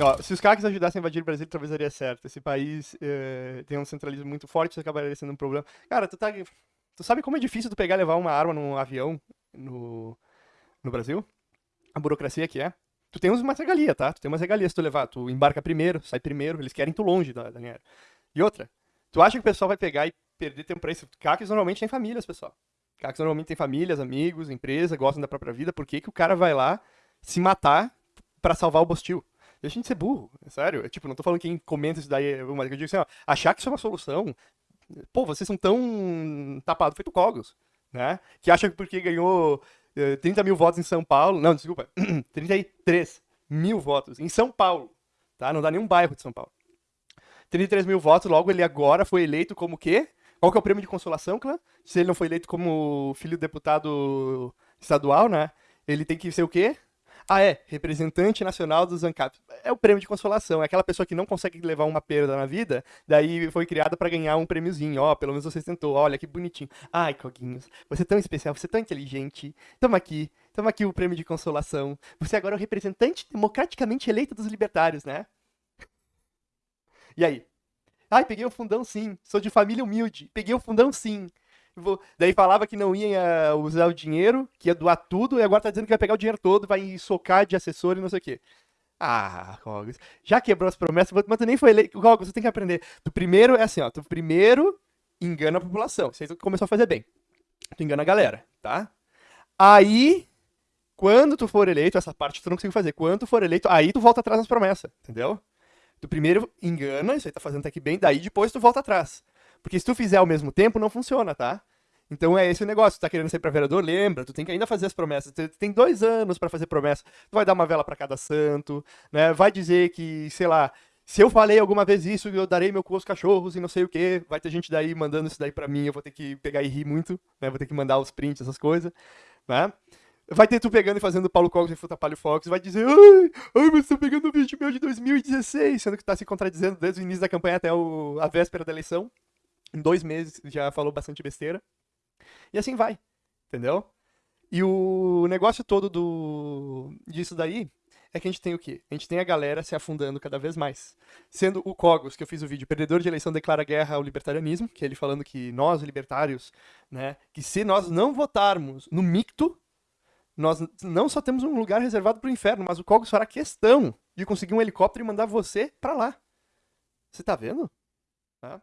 Ó, se os CACs ajudassem a invadir o Brasil, talvez daria certo. Esse país eh, tem um centralismo muito forte, isso acabaria sendo um problema. Cara, tu tá. Tu sabe como é difícil tu pegar e levar uma arma num avião no, no Brasil? A burocracia que é. Tu tem umas regalias, tá? Tu tem umas regalias se tu levar. Tu embarca primeiro, sai primeiro, eles querem tu longe da, dinheiro. E outra, tu acha que o pessoal vai pegar e perder tempo pra isso? CACs normalmente tem famílias, pessoal. CACs normalmente tem famílias, amigos, empresa, gostam da própria vida. Por que, que o cara vai lá se matar para salvar o Bostil? Deixa de ser burro, é sério. É, tipo, não tô falando que quem comenta isso daí, mas eu digo assim, ó, achar que isso é uma solução. Pô, vocês são tão tapados feito cogos, né? Que acha que porque ganhou 30 eh, mil votos em São Paulo, não, desculpa, 33 mil votos em São Paulo, tá? Não dá nenhum bairro de São Paulo. 33 mil votos, logo ele agora foi eleito como quê? Qual que é o prêmio de consolação, clã? Se ele não foi eleito como filho do deputado estadual, né? Ele tem que ser o quê? Ah, é, representante nacional dos ANCAP. É o prêmio de consolação, é aquela pessoa que não consegue levar uma perda na vida, daí foi criada para ganhar um prêmiozinho. Ó, oh, pelo menos você tentou, olha que bonitinho. Ai, Coguinhos, você é tão especial, você é tão inteligente. Toma aqui, toma aqui o prêmio de consolação. Você agora é o representante democraticamente eleito dos libertários, né? E aí? Ai, peguei o fundão sim, sou de família humilde, peguei o fundão sim. Daí falava que não ia usar o dinheiro, que ia doar tudo, e agora tá dizendo que vai pegar o dinheiro todo, vai socar de assessor e não sei o quê. Ah, Rogos, já quebrou as promessas, mas tu nem foi eleito. Rogos, você tem que aprender. Tu primeiro é assim, ó, tu primeiro engana a população. Isso aí tu começou a fazer bem. Tu engana a galera, tá? Aí, quando tu for eleito, essa parte tu não conseguiu fazer. Quando tu for eleito, aí tu volta atrás nas promessas, entendeu? Tu primeiro engana, isso aí tá fazendo até que bem, daí depois tu volta atrás. Porque se tu fizer ao mesmo tempo, não funciona, tá? Então é esse o negócio. Tu tá querendo ser pra vereador? Lembra, tu tem que ainda fazer as promessas. Tu tem dois anos para fazer promessa. Tu vai dar uma vela para cada santo, né? Vai dizer que, sei lá, se eu falei alguma vez isso, eu darei meu cu aos cachorros e não sei o que. Vai ter gente daí mandando isso daí pra mim, eu vou ter que pegar e rir muito, né? Vou ter que mandar os prints, essas coisas, né? Vai ter tu pegando e fazendo Paulo Cogos e Futa Palio Fox, vai dizer, ai, ai, mas tô pegando um vídeo meu de 2016, sendo que tá se contradizendo desde o início da campanha até o, a véspera da eleição em dois meses já falou bastante besteira. E assim vai, entendeu? E o negócio todo do disso daí é que a gente tem o quê? A gente tem a galera se afundando cada vez mais. Sendo o Cogos, que eu fiz o vídeo, perdedor de eleição declara guerra ao libertarianismo, que é ele falando que nós, libertários, né, que se nós não votarmos no micto, nós não só temos um lugar reservado para o inferno, mas o Cogos fará questão de conseguir um helicóptero e mandar você para lá. Você tá vendo? Tá?